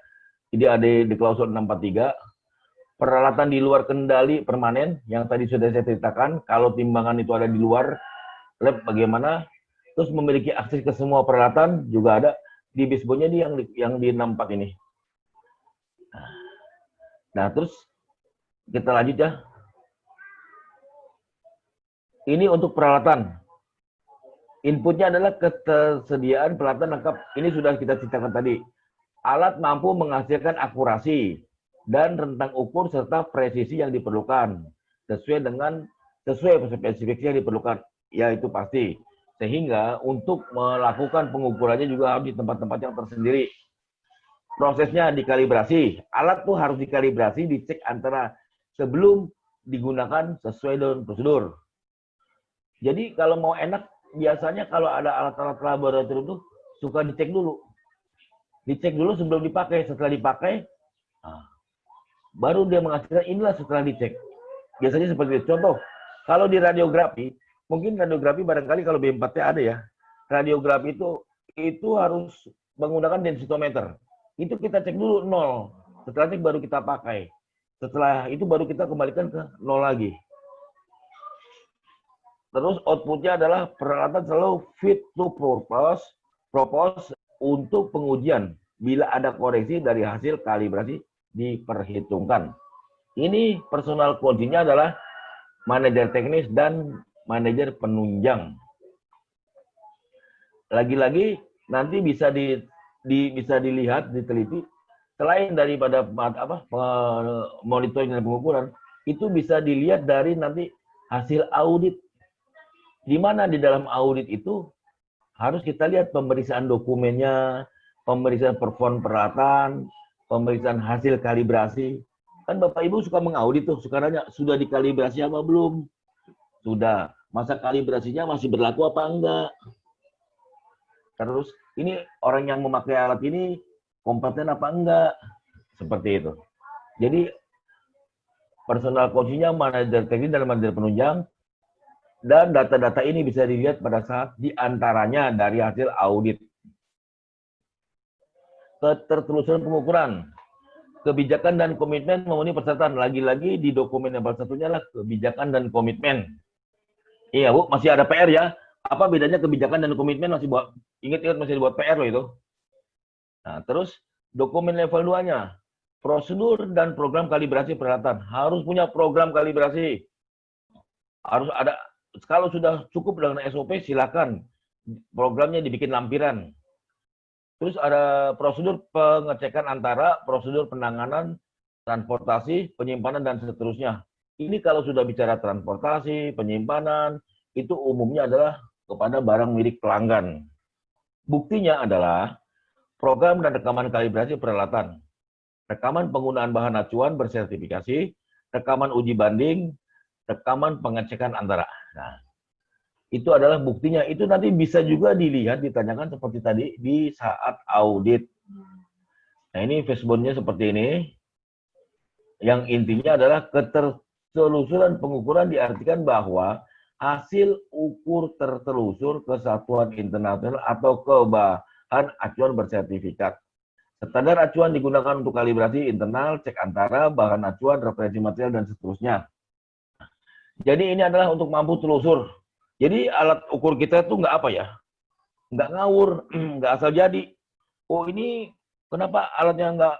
ini ada di klausul 643 peralatan di luar kendali permanen yang tadi sudah saya ceritakan kalau timbangan itu ada di luar lab bagaimana? Terus memiliki akses ke semua peralatan juga ada di bisbonya di yang yang di 64 ini. Nah terus kita lanjut ya. Ini untuk peralatan. Inputnya adalah ketersediaan peralatan lengkap. Ini sudah kita ceritakan tadi. Alat mampu menghasilkan akurasi dan rentang ukur serta presisi yang diperlukan sesuai dengan sesuai spesifikasi yang diperlukan. Ya itu pasti. Sehingga untuk melakukan pengukurannya juga harus di tempat-tempat yang tersendiri. Prosesnya dikalibrasi. Alat tuh harus dikalibrasi, dicek antara sebelum digunakan sesuai dengan prosedur. Jadi kalau mau enak, biasanya kalau ada alat-alat laboratorium tuh suka dicek dulu. Dicek dulu sebelum dipakai. Setelah dipakai, nah, baru dia menghasilkan inilah setelah dicek. Biasanya seperti itu. Contoh, kalau di radiografi, mungkin radiografi barangkali kalau B4T ada ya. Radiografi itu itu harus menggunakan densitometer. Itu kita cek dulu nol. Setelah cek baru kita pakai. Setelah itu baru kita kembalikan ke nol lagi. Terus outputnya adalah peralatan selalu fit to purpose, propose untuk pengujian. Bila ada koreksi dari hasil kalibrasi diperhitungkan. Ini personal quality-nya adalah manajer teknis dan manajer penunjang. Lagi-lagi nanti bisa di, di bisa dilihat diteliti selain daripada apa monitoring dan pengukuran itu bisa dilihat dari nanti hasil audit di mana di dalam audit itu harus kita lihat pemeriksaan dokumennya, pemeriksaan perform peralatan, pemeriksaan hasil kalibrasi. Kan Bapak Ibu suka mengaudit tuh, suka nanya, sudah dikalibrasi apa belum? Sudah. Masa kalibrasinya masih berlaku apa enggak? Terus, ini orang yang memakai alat ini kompeten apa enggak? Seperti itu. Jadi, personal coaching-nya manajer teknik dan manajer penunjang dan data-data ini bisa dilihat pada saat di antaranya dari hasil audit. Ketertelusuran pengukuran. Kebijakan dan komitmen memenuhi persyaratan. Lagi-lagi di dokumen yang satunya adalah kebijakan dan komitmen. Iya Bu, masih ada PR ya. Apa bedanya kebijakan dan komitmen masih buat, ingat-ingat masih dibuat PR loh itu. Nah, terus dokumen level 2-nya. Prosedur dan program kalibrasi peralatan. Harus punya program kalibrasi. Harus ada kalau sudah cukup dengan SOP silakan programnya dibikin lampiran. Terus ada prosedur pengecekan antara prosedur penanganan, transportasi, penyimpanan dan seterusnya. Ini kalau sudah bicara transportasi, penyimpanan, itu umumnya adalah kepada barang milik pelanggan. Buktinya adalah program dan rekaman kalibrasi peralatan, rekaman penggunaan bahan acuan bersertifikasi, rekaman uji banding, rekaman pengecekan antara. Nah, itu adalah buktinya. Itu nanti bisa juga dilihat, ditanyakan seperti tadi di saat audit. Nah, ini fashbone-nya seperti ini. Yang intinya adalah ketertelusuran pengukuran diartikan bahwa hasil ukur tertelusur kesatuan internasional atau ke bahan acuan bersertifikat. Standar acuan digunakan untuk kalibrasi internal, cek antara, bahan acuan, referensi material, dan seterusnya. Jadi ini adalah untuk mampu telusur. Jadi alat ukur kita itu nggak apa ya, nggak ngawur, nggak asal jadi. Oh ini kenapa alatnya nggak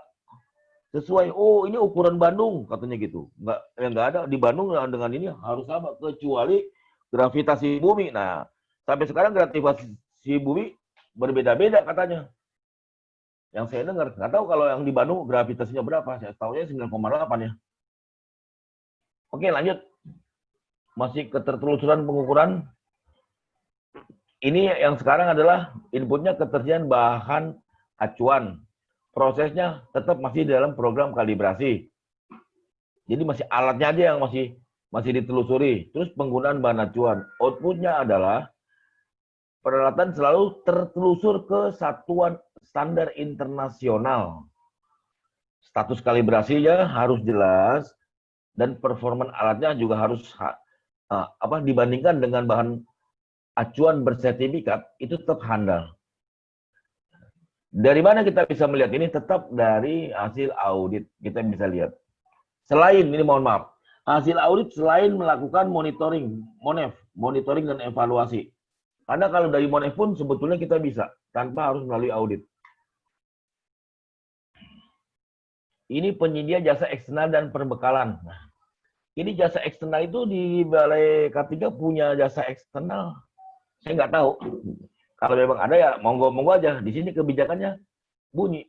sesuai? Oh ini ukuran Bandung katanya gitu. Nggak, ya nggak ada di Bandung dengan ini harus sama kecuali gravitasi bumi. Nah sampai sekarang gravitasi bumi berbeda-beda katanya. Yang saya dengar, nggak tahu kalau yang di Bandung gravitasinya berapa. Saya tahunya 9,8 ya. Oke lanjut masih ketertelusuran pengukuran. Ini yang sekarang adalah inputnya ketersediaan bahan acuan. Prosesnya tetap masih dalam program kalibrasi. Jadi masih alatnya aja yang masih masih ditelusuri. Terus penggunaan bahan acuan. Outputnya adalah peralatan selalu tertelusur ke satuan standar internasional. Status kalibrasinya harus jelas dan performa alatnya juga harus apa dibandingkan dengan bahan acuan bersertifikat itu tetap handal. Dari mana kita bisa melihat ini? Tetap dari hasil audit kita bisa lihat. Selain ini mohon maaf, hasil audit selain melakukan monitoring, monef, monitoring dan evaluasi. Karena kalau dari monef pun sebetulnya kita bisa tanpa harus melalui audit. Ini penyedia jasa eksternal dan perbekalan. Nah, ini jasa eksternal itu di Balai K3 punya jasa eksternal. Saya nggak tahu. Kalau memang ada ya monggo-monggo aja. Di sini kebijakannya bunyi.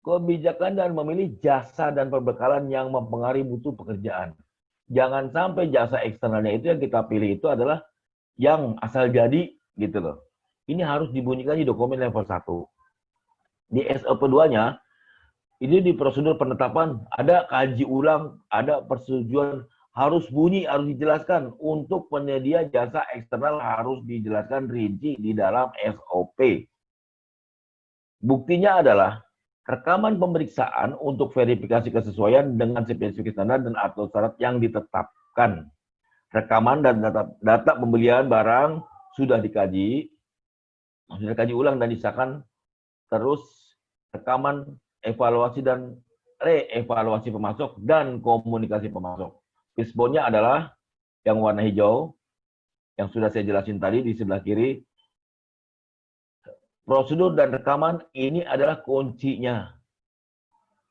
Kebijakan dan memilih jasa dan perbekalan yang mempengaruhi mutu pekerjaan. Jangan sampai jasa eksternalnya itu yang kita pilih itu adalah yang asal jadi gitu loh. Ini harus dibunyikan di dokumen level 1. Di SOP 2-nya ini di prosedur penetapan ada kaji ulang, ada persetujuan harus bunyi, harus dijelaskan untuk penyedia jasa eksternal harus dijelaskan rinci di dalam SOP. Buktinya adalah rekaman pemeriksaan untuk verifikasi kesesuaian dengan spesifikasi standar dan atau syarat yang ditetapkan. Rekaman dan data, data pembelian barang sudah dikaji, sudah dikaji ulang dan disahkan, terus rekaman, evaluasi dan reevaluasi pemasok dan komunikasi pemasok. Fishbone-nya adalah yang warna hijau, yang sudah saya jelasin tadi di sebelah kiri. Prosedur dan rekaman ini adalah kuncinya.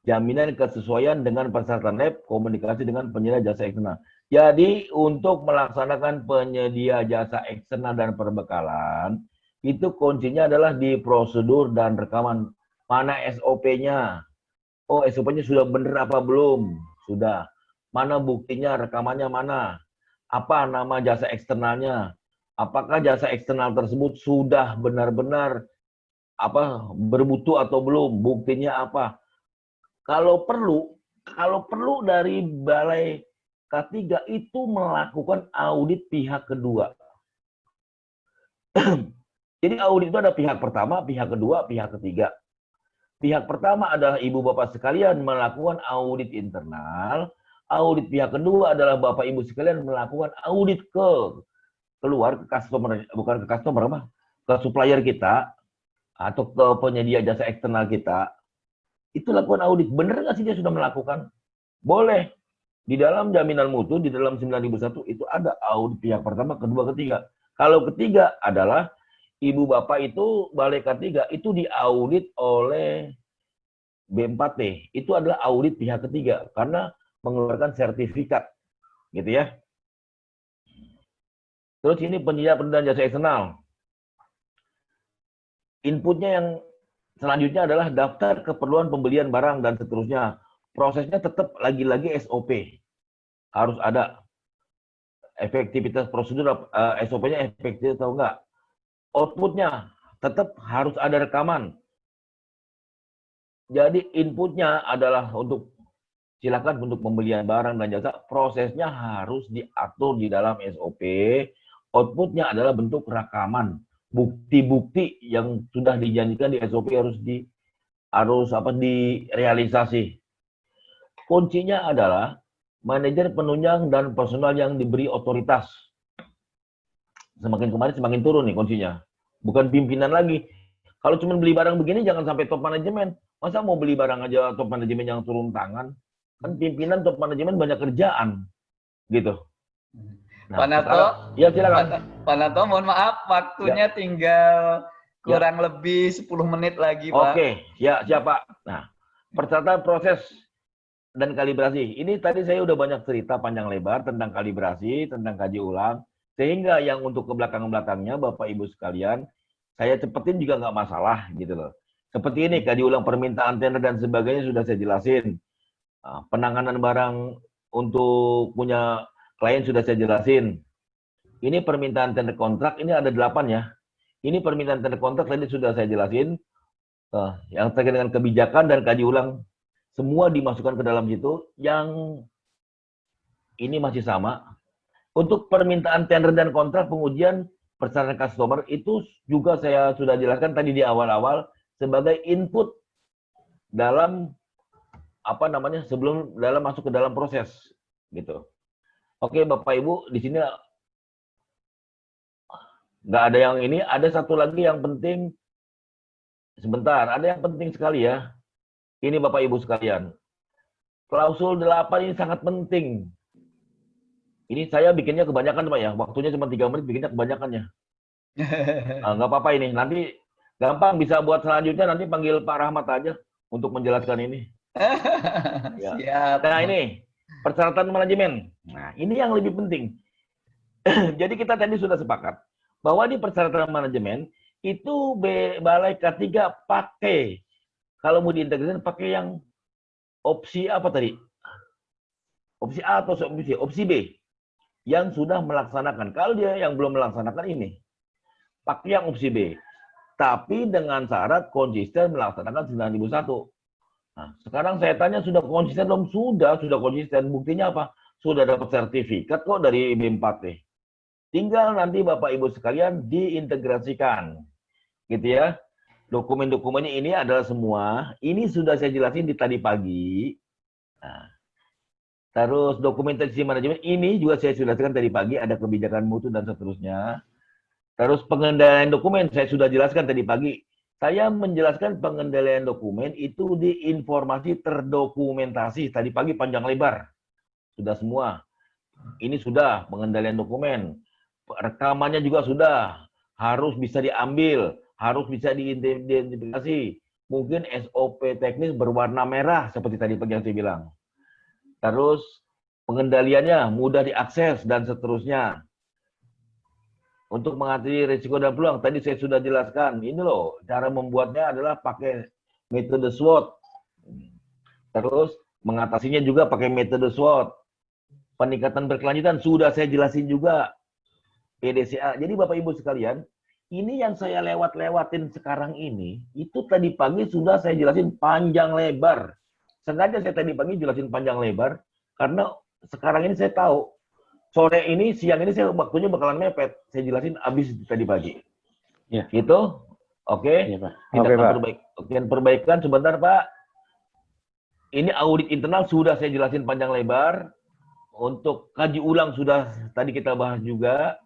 Jaminan kesesuaian dengan persyaratan lab, komunikasi dengan penyedia jasa eksternal. Jadi untuk melaksanakan penyedia jasa eksternal dan perbekalan, itu kuncinya adalah di prosedur dan rekaman. Mana SOP-nya? Oh, SOP-nya sudah benar apa belum? Sudah. Mana buktinya, rekamannya mana? Apa nama jasa eksternalnya? Apakah jasa eksternal tersebut sudah benar-benar apa bermutu atau belum? Buktinya apa? Kalau perlu, kalau perlu dari balai K3 itu melakukan audit pihak kedua. Jadi audit itu ada pihak pertama, pihak kedua, pihak ketiga. Pihak pertama adalah ibu bapak sekalian melakukan audit internal. Audit pihak kedua adalah bapak ibu sekalian melakukan audit ke keluar ke customer bukan ke customer apa? Ke supplier kita atau ke penyedia jasa eksternal kita. Itu lakukan audit. Bener nggak sih dia sudah melakukan? Boleh. Di dalam jaminan mutu di dalam 9001 itu ada audit pihak pertama kedua ketiga. Kalau ketiga adalah ibu bapak itu balai K3 itu diaudit oleh B4T. Itu adalah audit pihak ketiga karena mengeluarkan sertifikat. Gitu ya. Terus ini penyedia pendanaan jasa eksternal. Inputnya yang selanjutnya adalah daftar keperluan pembelian barang dan seterusnya. Prosesnya tetap lagi-lagi SOP. Harus ada efektivitas prosedur uh, SOP-nya efektif atau enggak outputnya tetap harus ada rekaman. Jadi inputnya adalah untuk silakan untuk pembelian barang dan jasa, prosesnya harus diatur di dalam SOP. Outputnya adalah bentuk rekaman, bukti-bukti yang sudah dijanjikan di SOP harus di harus apa direalisasi. Kuncinya adalah manajer penunjang dan personal yang diberi otoritas semakin kemarin semakin turun nih kuncinya. Bukan pimpinan lagi. Kalau cuma beli barang begini jangan sampai top manajemen. Masa mau beli barang aja top manajemen yang turun tangan? Kan pimpinan top manajemen banyak kerjaan. Gitu. Nah, Pak Nato, ya silakan. Pak Nato, mohon maaf waktunya ya. tinggal kurang ya. lebih 10 menit lagi, Pak. Oke, ya siapa? Nah, persyaratan proses dan kalibrasi. Ini tadi saya udah banyak cerita panjang lebar tentang kalibrasi, tentang kaji ulang. Sehingga yang untuk ke belakang-belakangnya, Bapak Ibu sekalian, saya cepetin juga nggak masalah gitu loh. Seperti ini, kaji ulang permintaan tender dan sebagainya sudah saya jelasin. Ah, penanganan barang untuk punya klien sudah saya jelasin. Ini permintaan tender kontrak, ini ada delapan ya. Ini permintaan tender kontrak tadi sudah saya jelasin. Ah, yang terkait dengan kebijakan dan kaji ulang, semua dimasukkan ke dalam situ. Yang ini masih sama, untuk permintaan tender dan kontrak pengujian persyaratan customer itu juga saya sudah jelaskan tadi di awal-awal sebagai input dalam apa namanya sebelum dalam masuk ke dalam proses gitu. Oke Bapak Ibu di sini nggak ada yang ini, ada satu lagi yang penting sebentar, ada yang penting sekali ya. Ini Bapak Ibu sekalian. Klausul 8 ini sangat penting ini saya bikinnya kebanyakan Pak ya. Waktunya cuma tiga menit bikinnya kebanyakannya. Nah, nggak apa-apa ini. Nanti gampang bisa buat selanjutnya nanti panggil Pak Rahmat aja untuk menjelaskan ini. ya. Siap. Nah ini persyaratan manajemen. Nah ini yang lebih penting. Jadi kita tadi sudah sepakat bahwa di persyaratan manajemen itu balai K3 pakai kalau mau diintegrasikan pakai yang opsi apa tadi? Opsi A atau opsi opsi B? Yang sudah melaksanakan. Kalau dia yang belum melaksanakan ini, pakai yang opsi B. Tapi dengan syarat konsisten melaksanakan 9001. Nah, sekarang saya tanya sudah konsisten belum? Sudah, sudah konsisten. Buktinya apa? Sudah dapat sertifikat kok dari B4T. Tinggal nanti Bapak Ibu sekalian diintegrasikan. Gitu ya. Dokumen-dokumennya ini adalah semua. Ini sudah saya jelasin di tadi pagi. Nah, terus dokumentasi manajemen ini juga saya sudah jelaskan tadi pagi. Ada kebijakan mutu dan seterusnya. Terus pengendalian dokumen saya sudah jelaskan tadi pagi. Saya menjelaskan pengendalian dokumen itu di informasi terdokumentasi. Tadi pagi panjang lebar. Sudah semua. Ini sudah pengendalian dokumen. Rekamannya juga sudah. Harus bisa diambil. Harus bisa diidentifikasi. Mungkin SOP teknis berwarna merah seperti tadi pagi yang saya bilang. Terus pengendaliannya mudah diakses dan seterusnya untuk mengatasi risiko dan peluang. Tadi saya sudah jelaskan. Ini loh, cara membuatnya adalah pakai metode SWOT. Terus mengatasinya juga pakai metode SWOT. Peningkatan berkelanjutan sudah saya jelasin juga. PDCA. Jadi Bapak Ibu sekalian, ini yang saya lewat-lewatin sekarang ini, itu tadi pagi sudah saya jelasin panjang lebar. Sengaja saya tadi pagi jelasin panjang lebar, karena sekarang ini saya tahu sore ini, siang ini saya waktunya bakalan mepet. Saya jelasin habis tadi pagi. Ya. Gitu? Oke? Iya, Pak. Kita Oke, akan Pak. perbaik. Perbaikan sebentar, Pak. Ini audit internal sudah saya jelasin panjang lebar. Untuk kaji ulang sudah tadi kita bahas juga.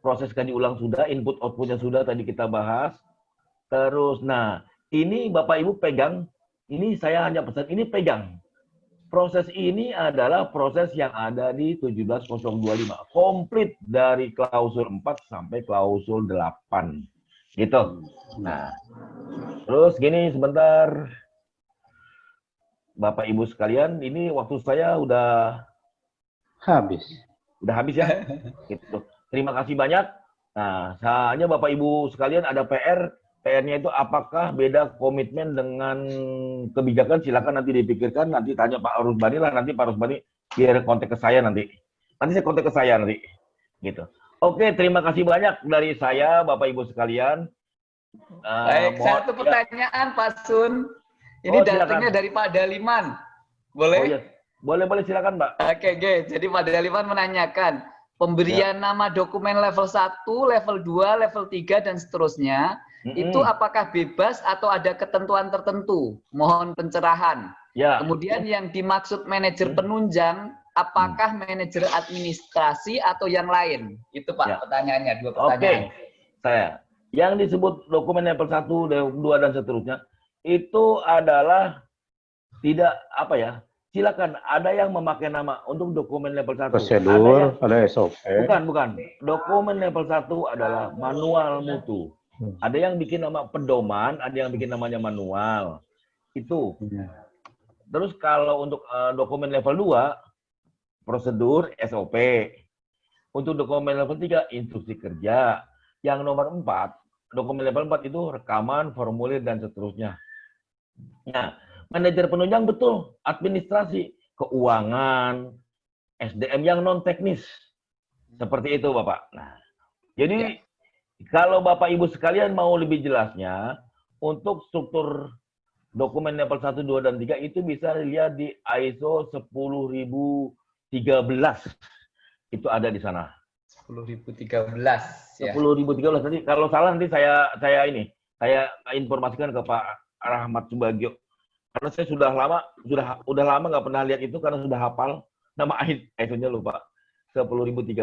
Proses kaji ulang sudah, input outputnya sudah tadi kita bahas. Terus, nah, ini Bapak Ibu pegang. Ini saya hanya pesan, ini pegang. Proses ini adalah proses yang ada di 17025. Komplit dari klausul 4 sampai klausul 8. Gitu. Nah, terus gini sebentar. Bapak Ibu sekalian, ini waktu saya udah Habis. udah habis ya. gitu. Terima kasih banyak. Nah, hanya Bapak Ibu sekalian ada PR. PR-nya itu apakah beda komitmen dengan kebijakan? Silakan nanti dipikirkan. Nanti tanya Pak Rusbani lah. Nanti Pak Rusbani biar kontak ke saya nanti. Nanti saya kontak ke saya nanti. Gitu. Oke, terima kasih banyak dari saya, Bapak Ibu sekalian. Baik, mohon- satu pertanyaan Pak Sun. Ini Oh, silakan. datangnya dari Pak Daliman. Boleh? Oh, iya. Boleh, boleh silakan, Mbak. Oke, oke. Jadi Pak Daliman menanyakan, pemberian Ya. nama dokumen level 1, level 2, level 3, dan seterusnya, Itu apakah bebas atau ada ketentuan tertentu? Mohon pencerahan. ya. Kemudian yang dimaksud manajer Hmm. penunjang, apakah manajer administrasi atau yang lain? Itu Pak Ya. pertanyaannya, dua Oke, pertanyaan. saya. Yang disebut dokumen level 1, level 2, dan seterusnya, itu adalah tidak, apa ya, silakan, ada yang memakai nama untuk dokumen level 1. Ada yang, Prosedur, ada SOP. bukan, bukan. Dokumen level 1 adalah manual mutu. Hmm. Ada yang bikin nama pedoman, ada yang bikin namanya manual. Itu. Iya. Terus kalau untuk eh, dokumen level 2, prosedur SOP. Untuk dokumen level 3, instruksi kerja. Yang nomor 4, dokumen level 4 itu rekaman, formulir, dan seterusnya. Nah, manajer penunjang betul, administrasi, keuangan, SDM yang non-teknis. Seperti itu, Bapak. Nah, jadi kalau Bapak Ibu sekalian mau lebih jelasnya, untuk struktur dokumen level 1, 2, dan 3 itu bisa dilihat di ISO 10013. Itu ada di sana. 10.013 ya. 10013 nanti kalau salah nanti saya saya ini saya informasikan ke Pak Rahmat Subagio. Karena saya sudah lama sudah udah lama nggak pernah lihat itu karena sudah hafal nama ISO-nya lupa. 10013.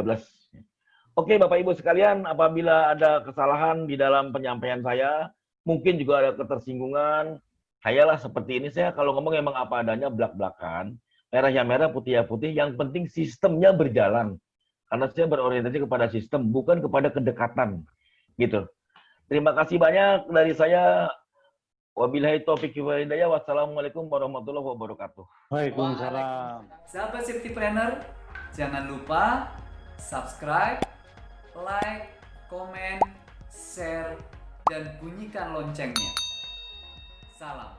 Oke, Bapak Ibu sekalian, apabila ada kesalahan di dalam penyampaian saya, mungkin juga ada ketersinggungan, Saya lah seperti ini, saya kalau ngomong emang apa adanya belak-belakan, merah ya merah, putih ya putih, yang penting sistemnya berjalan. Karena saya berorientasi kepada sistem, bukan kepada kedekatan. Gitu. Terima kasih banyak dari saya. Wabillahi taufiq wal hidayah. Wassalamualaikum warahmatullahi wabarakatuh. Waalaikumsalam. Sahabat Safety Planner, jangan lupa subscribe, like, komen, share, dan bunyikan loncengnya. Salam.